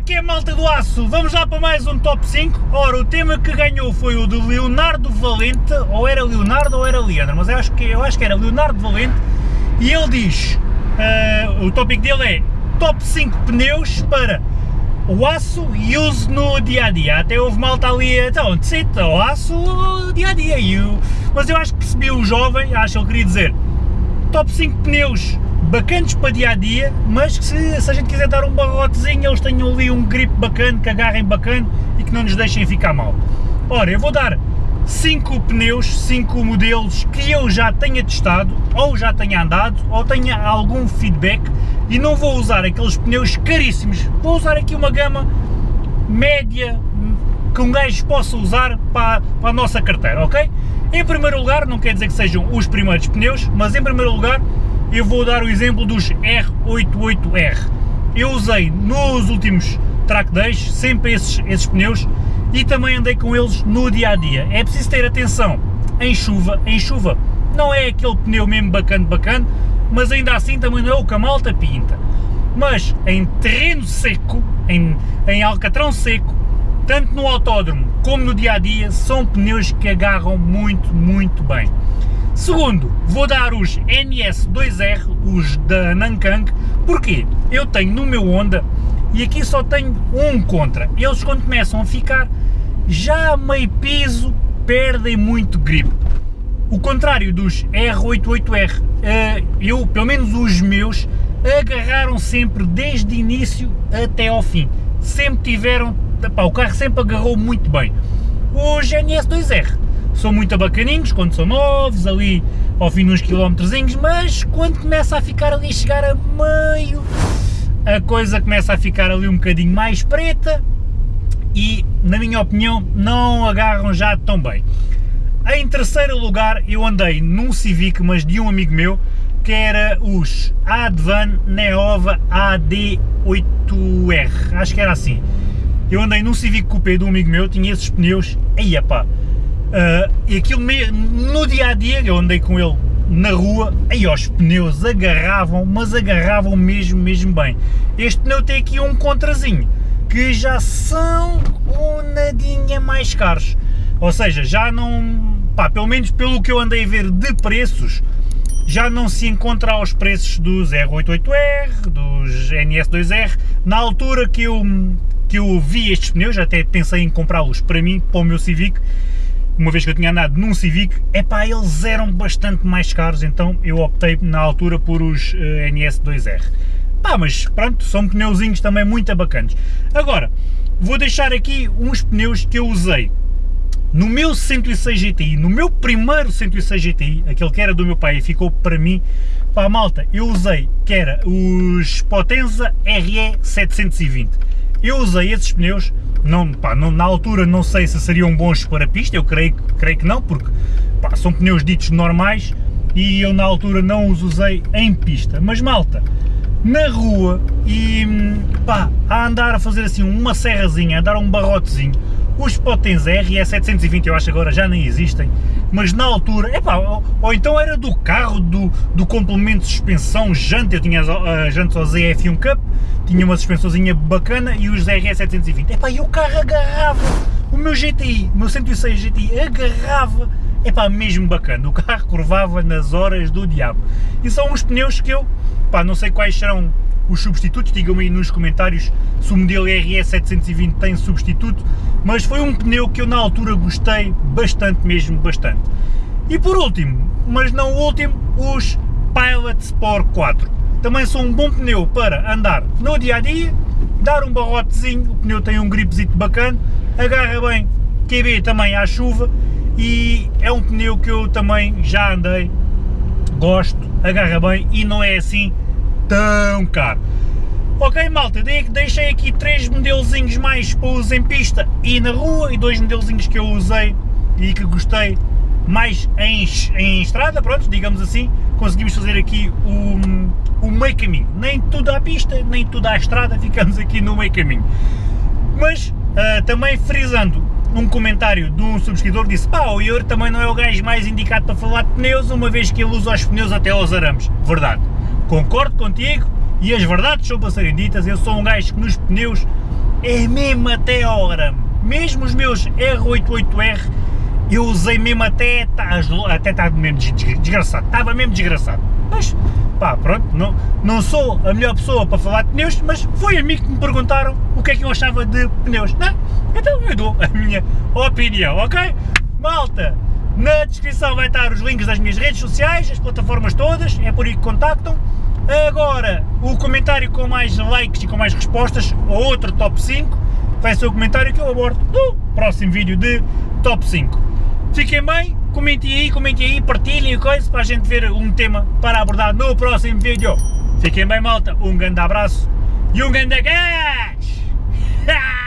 que é malta do aço? Vamos lá para mais um top 5. Ora, o tema que ganhou foi o de Leonardo Valente, ou era Leonardo ou era Leandro, mas eu acho que, eu acho que era Leonardo Valente, e ele diz, uh, o tópico dele é top 5 pneus para o aço e uso no dia a dia. Até houve malta ali, então, decide, o aço dia a dia. Eu, mas eu acho que percebi o jovem, acho que ele queria dizer top 5 pneus bacanas para dia a dia, mas que se, se, a gente quiser dar um barrotezinho, eles tenham ali um grip bacana, que agarrem bacana e que não nos deixem ficar mal. Ora, eu vou dar 5 pneus, 5 modelos que eu já tenha testado, ou já tenha andado, ou tenha algum feedback, e não vou usar aqueles pneus caríssimos, vou usar aqui uma gama média, que um gajo possa usar para, para a nossa carteira, ok? Em primeiro lugar, não quer dizer que sejam os primeiros pneus, mas em primeiro lugar eu vou dar o exemplo dos R88R. Eu usei nos últimos track days sempre esses, esses pneus e também andei com eles no dia a dia. É preciso ter atenção em chuva, em chuva não é aquele pneu mesmo bacana, bacana, mas ainda assim também não é o que a malta pinta. Mas em terreno seco, em, em alcatrão seco, tanto no autódromo como no dia a dia, são pneus que agarram muito, muito bem. Segundo, vou dar os NS2R, os da Nankang, porque eu tenho no meu Honda e aqui só tenho um contra. Eles quando começam a ficar já meio piso, perdem muito grip. O contrário dos R88R, eh, eu, pelo menos os meus, agarraram sempre desde início até ao fim. Sempre tiveram, pá, o carro sempre agarrou muito bem. Os NS2R são muito bacaninhos quando são novos, ali ao fim de uns quilómetrozinhos, mas quando começa a ficar ali, chegar a meio, a coisa começa a ficar ali um bocadinho mais preta e, na minha opinião, não agarram já tão bem. Em terceiro lugar, eu andei num Civic, mas de um amigo meu, que era os Advan Neova AD8R, acho que era assim. Eu andei num Civic Coupé de um amigo meu, tinha esses pneus, aí pá, Uh, e aquilo no dia a dia, eu andei com ele na rua, aí os pneus agarravam, mas agarravam mesmo, mesmo bem. Este pneu tem aqui um contrazinho, que já são um nadinha mais caros. Ou seja, já não, pá, pelo menos pelo que eu andei a ver de preços, já não se encontra aos preços dos R88R, dos NS2R. Na altura que eu, que eu vi estes pneus, até pensei em comprá-los para mim, para o meu Civic, uma vez que eu tinha andado num Civic, é pá, eles eram bastante mais caros, então eu optei na altura por os uh, eh, NS2R. Pá, mas pronto, são pneuzinhos também muito bacanas. Agora, vou deixar aqui uns pneus que eu usei no meu 106 GTI, no meu primeiro 106 GTI, aquele que era do meu pai e ficou para mim, pá malta, eu usei, que era os Potenza RE 720. Eu usei esses pneus não, pá, não, na altura não sei se seriam bons para pista, eu creio, creio que não, porque pá, são pneus ditos normais e eu na altura não os usei em pista. Mas malta, na rua e pá, a andar a fazer assim uma serrazinha, a dar um barrotezinho, os Potens R e 720 eu acho agora já nem existem, mas na altura, epá, ou, ou então era do carro, do, do complemento de suspensão, janta, eu tinha a janta ao ZF1 Cup, tinha uma suspensãozinha bacana e os RE720, epá, e o carro agarrava, o meu GTI, o meu 106 GTI agarrava, epá, mesmo bacana, o carro curvava nas horas do diabo, e são uns pneus que eu, pá, não sei quais serão os substitutos, digam-me aí nos comentários se o modelo RE720 tem substituto, mas foi um pneu que eu na altura gostei bastante, mesmo bastante. E por último, mas não o último, os Pilot Sport 4. Também são um bom pneu para andar no dia a dia, dar um barrotezinho, o pneu tem um gripzito bacana, agarra bem QB também à chuva e é um pneu que eu também já andei, gosto, agarra bem e não é assim tão caro. Ok malta, deixei aqui três modelozinhos mais para uso em pista e na rua e dois modelozinhos que eu usei e que gostei mais em, em estrada, pronto, digamos assim, conseguimos fazer aqui o, o meio caminho, nem tudo à pista, nem tudo à estrada, ficamos aqui no meio caminho. Mas uh, também frisando um comentário de um subscritor disse pá, o Ior também não é o gajo mais indicado para falar de pneus, uma vez que ele usa os pneus até aos arames. Verdade, concordo contigo, e as verdades são para serem ditas, eu sou um gajo que nos pneus é mesmo até a hora. Mesmo os meus R88R, eu usei mesmo até, tá, até estava mesmo desgraçado, estava mesmo desgraçado. Mas, pá, pronto, não, não sou a melhor pessoa para falar de pneus, mas foi a mim que me perguntaram o que é que eu achava de pneus, não? Então eu dou a minha opinião, ok? Malta, na descrição vai estar os links das minhas redes sociais, as plataformas todas, é por aí que contactam. Agora, o comentário com mais likes e com mais respostas, ou outro top 5, vai ser o comentário que eu abordo no próximo vídeo de top 5. Fiquem bem, comentem aí, comentem aí, partilhem o coisa para a gente ver um tema para abordar no próximo vídeo. Fiquem bem malta, um grande abraço e um grande gás!